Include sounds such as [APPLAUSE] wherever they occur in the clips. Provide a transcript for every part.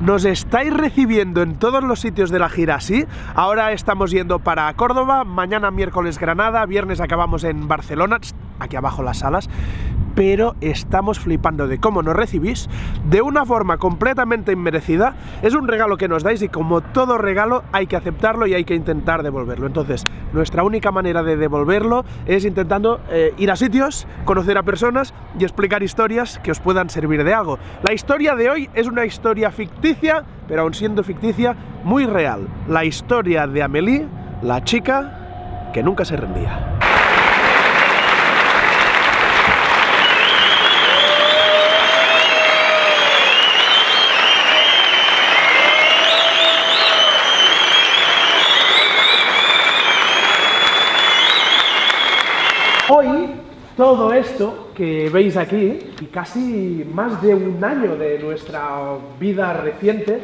Nos estáis recibiendo en todos los sitios de la gira, ¿sí? Ahora estamos yendo para Córdoba, mañana miércoles Granada, viernes acabamos en Barcelona, aquí abajo las salas, pero estamos flipando de cómo nos recibís de una forma completamente inmerecida. Es un regalo que nos dais y como todo regalo hay que aceptarlo y hay que intentar devolverlo. Entonces, nuestra única manera de devolverlo es intentando eh, ir a sitios, conocer a personas y explicar historias que os puedan servir de algo. La historia de hoy es una historia ficticia, pero aún siendo ficticia, muy real. La historia de Amélie, la chica que nunca se rendía. Hoy, todo esto que veis aquí, y casi más de un año de nuestra vida reciente,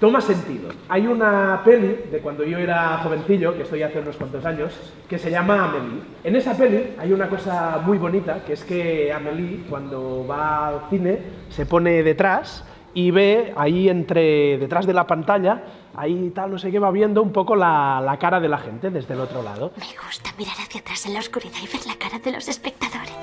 toma sentido. Hay una peli de cuando yo era jovencillo, que estoy hace unos cuantos años, que se llama Amélie. En esa peli hay una cosa muy bonita, que es que Amélie, cuando va al cine, se pone detrás y ve ahí entre, detrás de la pantalla, ahí tal, no sé qué, va viendo un poco la, la cara de la gente desde el otro lado. Me gusta mirar hacia atrás en la oscuridad y ver la cara de los espectadores.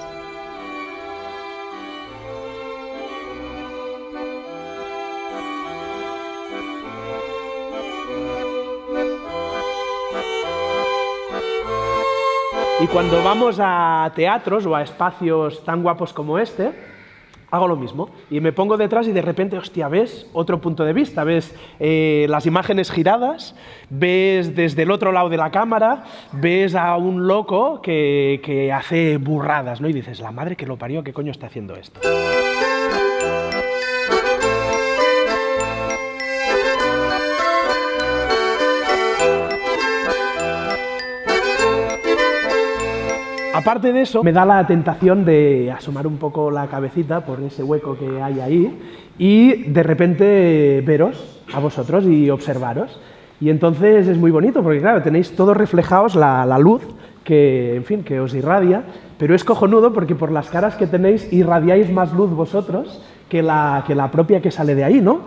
Y cuando vamos a teatros o a espacios tan guapos como este, hago lo mismo. Y me pongo detrás y de repente, hostia, ves otro punto de vista, ves eh, las imágenes giradas, ves desde el otro lado de la cámara, ves a un loco que, que hace burradas, ¿no? Y dices, la madre que lo parió, ¿qué coño está haciendo esto? Aparte de eso, me da la tentación de asomar un poco la cabecita por ese hueco que hay ahí y de repente veros a vosotros y observaros. Y entonces es muy bonito porque, claro, tenéis todos reflejados la, luz que, en fin, que os irradia, pero es cojonudo porque por las caras que tenéis irradiáis más luz vosotros que la, que la propia que sale de ahí, ¿no?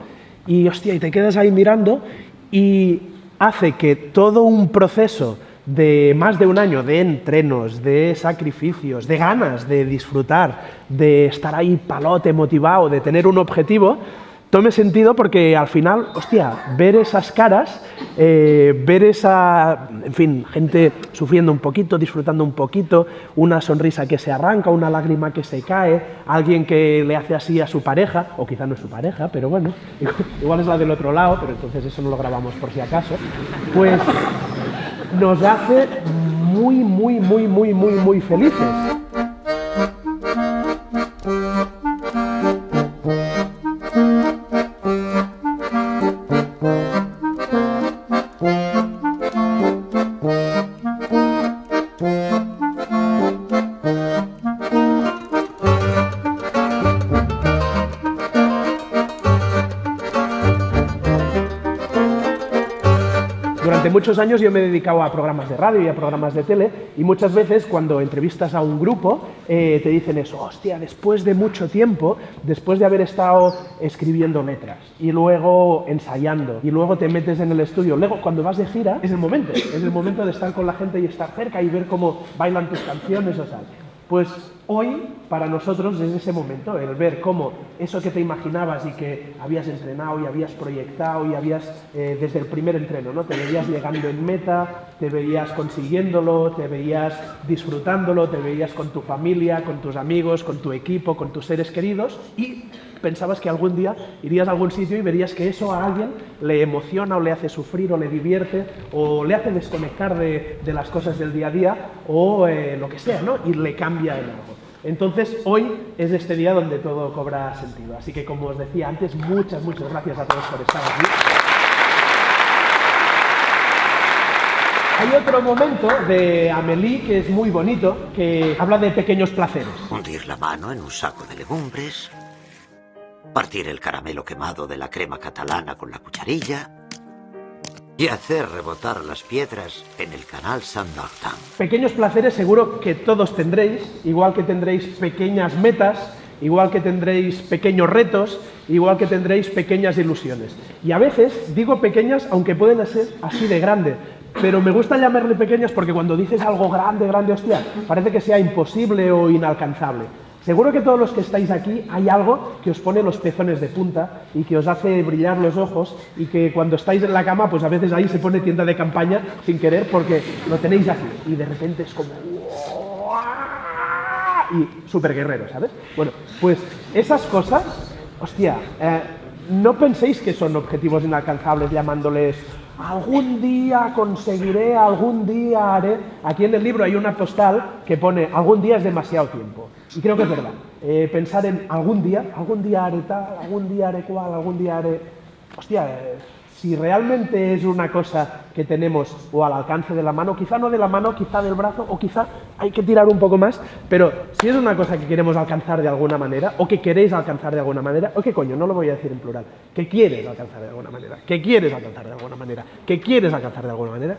Y, hostia, y te quedas ahí mirando y hace que todo un proceso de más de un año de entrenos, de sacrificios, de ganas de disfrutar, de estar ahí palote, motivado, de tener un objetivo, tome sentido porque al final, hostia, ver esas caras, eh, ver esa, en fin, gente sufriendo un poquito, disfrutando un poquito, una sonrisa que se arranca, una lágrima que se cae, alguien que le hace así a su pareja, o quizá no es su pareja, pero bueno, [LAUGHS] igual es la del otro lado, pero entonces eso no lo grabamos por si acaso, pues nos hace muy, muy, muy, muy, muy, muy felices. Durante muchos años yo me he dedicado a programas de radio y a programas de tele y muchas veces cuando entrevistas a un grupo eh, te dicen eso, hostia, después de mucho tiempo, después de haber estado escribiendo letras y luego ensayando y luego te metes en el estudio, luego cuando vas de gira es el momento, es el momento de estar con la gente y estar cerca y ver cómo bailan tus canciones o tal. Pues hoy, para nosotros, es ese momento, el ver cómo eso que te imaginabas y que habías entrenado y habías proyectado y habías, eh, desde el primer entreno, ¿no? te veías llegando en meta, te veías consiguiéndolo, te veías disfrutándolo, te veías con tu familia, con tus amigos, con tu equipo, con tus seres queridos y pensabas que algún día irías a algún sitio y verías que eso a alguien le emociona o le hace sufrir o le divierte o le hace desconectar de, de las cosas del día a día o eh, lo que sea, ¿no? Y le cambia en algo. Entonces, hoy es este día donde todo cobra sentido. Así que, como os decía antes, muchas, muchas gracias a todos por estar aquí. Hay otro momento de Amélie que es muy bonito, que habla de pequeños placeres. Hundir la mano en un saco de legumbres, partir el caramelo quemado de la crema catalana con la cucharilla y hacer rebotar las piedras en el canal Saint-Martin. Pequeños placeres seguro que todos tendréis, igual que tendréis pequeñas metas igual que tendréis pequeños retos, igual que tendréis pequeñas ilusiones. Y a veces digo pequeñas aunque pueden ser así de grande, pero me gusta llamarle pequeñas porque cuando dices algo grande, grande, hostia, parece que sea imposible o inalcanzable. Seguro que todos los que estáis aquí hay algo que os pone los pezones de punta y que os hace brillar los ojos y que cuando estáis en la cama, pues a veces ahí se pone tienda de campaña sin querer porque lo tenéis aquí y de repente es como... Y súper guerrero, ¿sabes? Bueno, pues esas cosas, hostia, eh, no penséis que son objetivos inalcanzables llamándoles algún día conseguiré, algún día haré. Aquí en el libro hay una postal que pone algún día es demasiado tiempo. Y creo que es verdad. Eh, pensar en algún día, algún día haré tal, algún día haré cual, algún día haré... Hostia, eh, si realmente es una cosa que tenemos o al alcance de la mano, quizá no de la mano, quizá del brazo, o quizá hay que tirar un poco más, pero si es una cosa que queremos alcanzar de alguna manera, o que queréis alcanzar de alguna manera, o qué coño, no lo voy a decir en plural, que quieres alcanzar de alguna manera, que quieres alcanzar de alguna manera, que quieres alcanzar de alguna manera,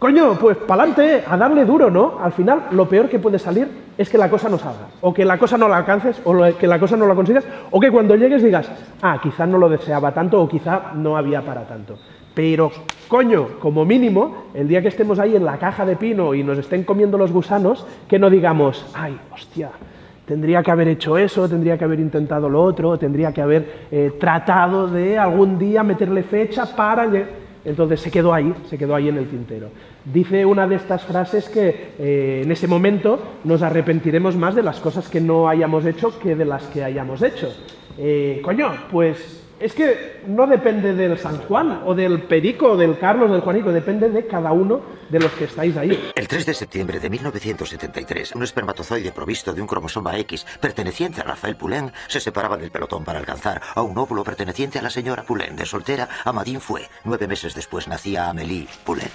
Coño, pues pa'lante, a darle duro, ¿no? Al final, lo peor que puede salir es que la cosa no salga, o que la cosa no la alcances, o que la cosa no la consigas, o que cuando llegues digas, ah, quizá no lo deseaba tanto, o quizá no había para tanto. Pero, coño, como mínimo, el día que estemos ahí en la caja de pino y nos estén comiendo los gusanos, que no digamos, ay, hostia, tendría que haber hecho eso, tendría que haber intentado lo otro, tendría que haber eh, tratado de algún día meterle fecha para... Entonces se quedó ahí, se quedó ahí en el tintero. Dice una de estas frases que eh, en ese momento nos arrepentiremos más de las cosas que no hayamos hecho que de las que hayamos hecho. Eh, coño, pues es que no depende del San Juan o del Perico o del Carlos del Juanico, depende de cada uno de los que estáis ahí. El 3 de septiembre de 1973, un espermatozoide provisto de un cromosoma X perteneciente a Rafael Poulain se separaba del pelotón para alcanzar a un óvulo perteneciente a la señora Poulain. De soltera, Amadín fue. Nueve meses después nacía Amélie Poulain.